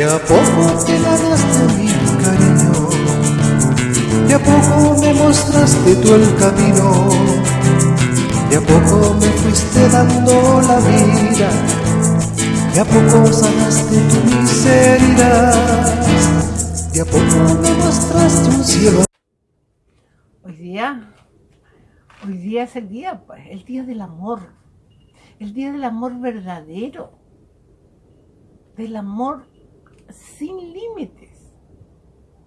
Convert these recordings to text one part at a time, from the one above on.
De a poco te ganaste mi cariño, de a poco me mostraste tú el camino, de a poco me fuiste dando la vida, de a poco sanaste tu miseria, de a poco me mostraste un cielo. Hoy día, hoy día es el día, pues, el día del amor, el día del amor verdadero, del amor sin límites,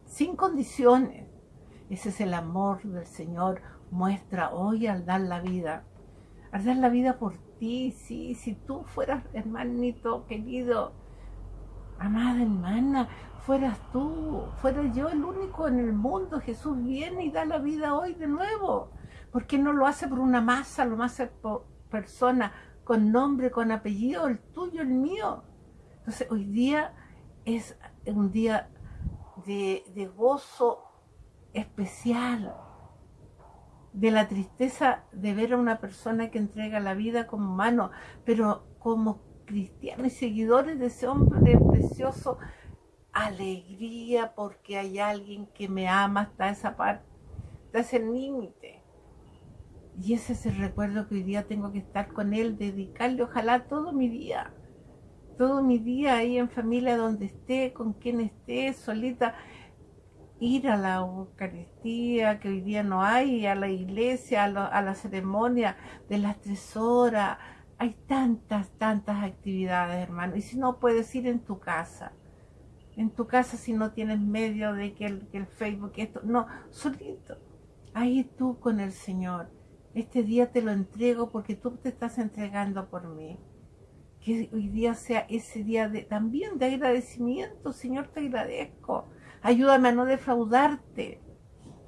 sin condiciones. Ese es el amor del Señor, muestra hoy al dar la vida, al dar la vida por ti, sí, si tú fueras hermanito querido, amada hermana, fueras tú, fuera yo el único en el mundo, Jesús viene y da la vida hoy de nuevo, porque no lo hace por una masa, lo hace por persona, con nombre, con apellido, el tuyo, el mío. Entonces hoy día es un día de, gozo especial, de la tristeza de ver a una persona que entrega la vida como humano, pero como cristianos y seguidores de ese hombre precioso, alegría porque hay alguien que me ama hasta esa parte, hasta ese límite. Y ese es el recuerdo que hoy día tengo que estar con él, dedicarle ojalá todo mi día todo mi día ahí en familia, donde esté, con quien esté, solita, ir a la Eucaristía, que hoy día no hay, a la iglesia, a, la ceremonia de las tres horas. Hay tantas, tantas actividades, hermano. Y si no, puedes ir en tu casa. En tu casa si no tienes medio de que el, Facebook, esto, no, solito. Ahí tú con el Señor. Este día te lo entrego porque tú te estás entregando por mí que hoy día sea ese día también de agradecimiento. Señor, te agradezco. Ayúdame a no defraudarte.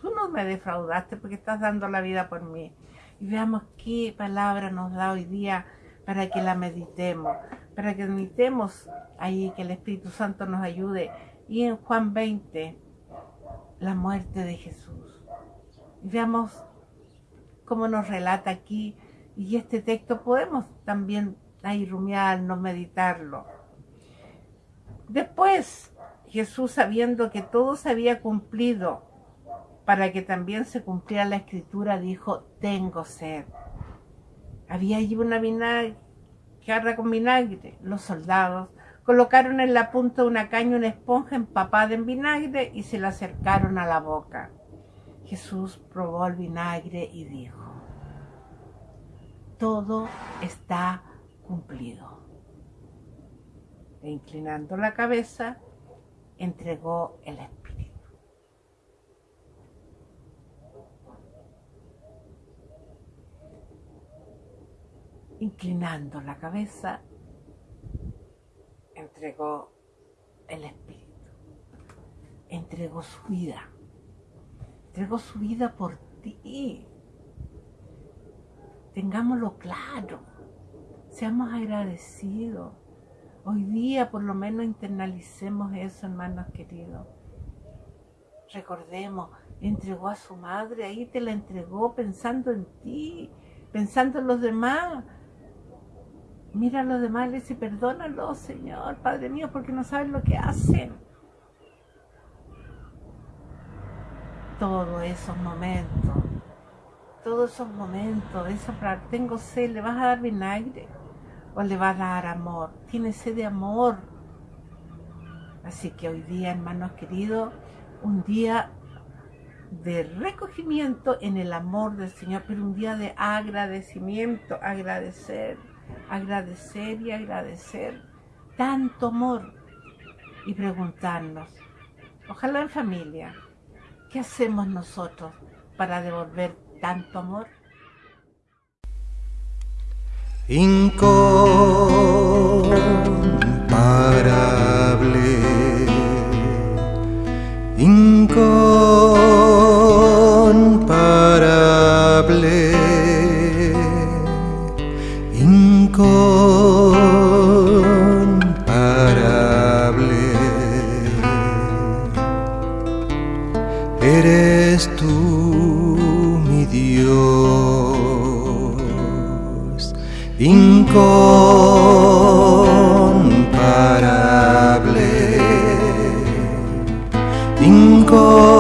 Tú no me defraudaste porque estás dando la vida por mí. Y veamos qué palabra nos da hoy día para que la meditemos, para que meditemos ahí, que el Espíritu Santo nos ayude. Y en Juan 20, la muerte de Jesús. Y veamos cómo nos relata aquí. Y este texto podemos también ahí no meditarlo. Después, Jesús, sabiendo que todo se había cumplido, para que también se cumpliera la escritura, dijo, tengo sed. Había allí una vinagre, jarra con vinagre. Los soldados colocaron en la punta de una caña una esponja empapada en vinagre y se la acercaron a la boca. Jesús probó el vinagre y dijo, todo está cumplido. E inclinando la cabeza, entregó el Espíritu. Inclinando la cabeza, entregó el Espíritu. Entregó su vida. Entregó su vida por ti. Tengámoslo claro Seamos agradecidos. Hoy día por lo menos internalicemos eso, hermanos queridos. Recordemos, entregó a su madre, ahí te la entregó pensando en ti, pensando en los demás. Mira a los demás y le dice, perdónalo, Señor, Padre mío, porque no saben lo que hacen. Todos esos momentos, todos esos momentos, eso para tengo sed, le vas a dar vinagre o le va a dar amor. Tiene sed de amor. Así que hoy día, hermanos queridos, un día de recogimiento en el amor del Señor, pero un día de agradecimiento, agradecer, agradecer y agradecer tanto amor y preguntarnos, ojalá en familia, ¿qué hacemos nosotros para devolver tanto amor? Incomparable, incomparable. incomparable.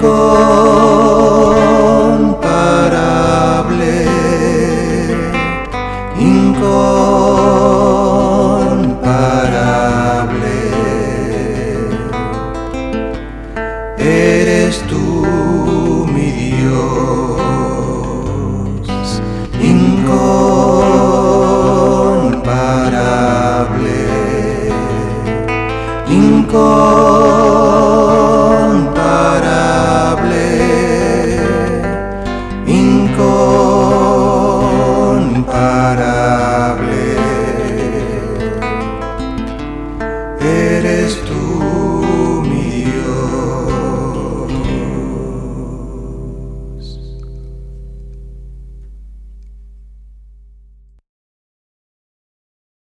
Incomparable, incomparable. Eres tú mi Dios, incomparable, incomparable. eres tú.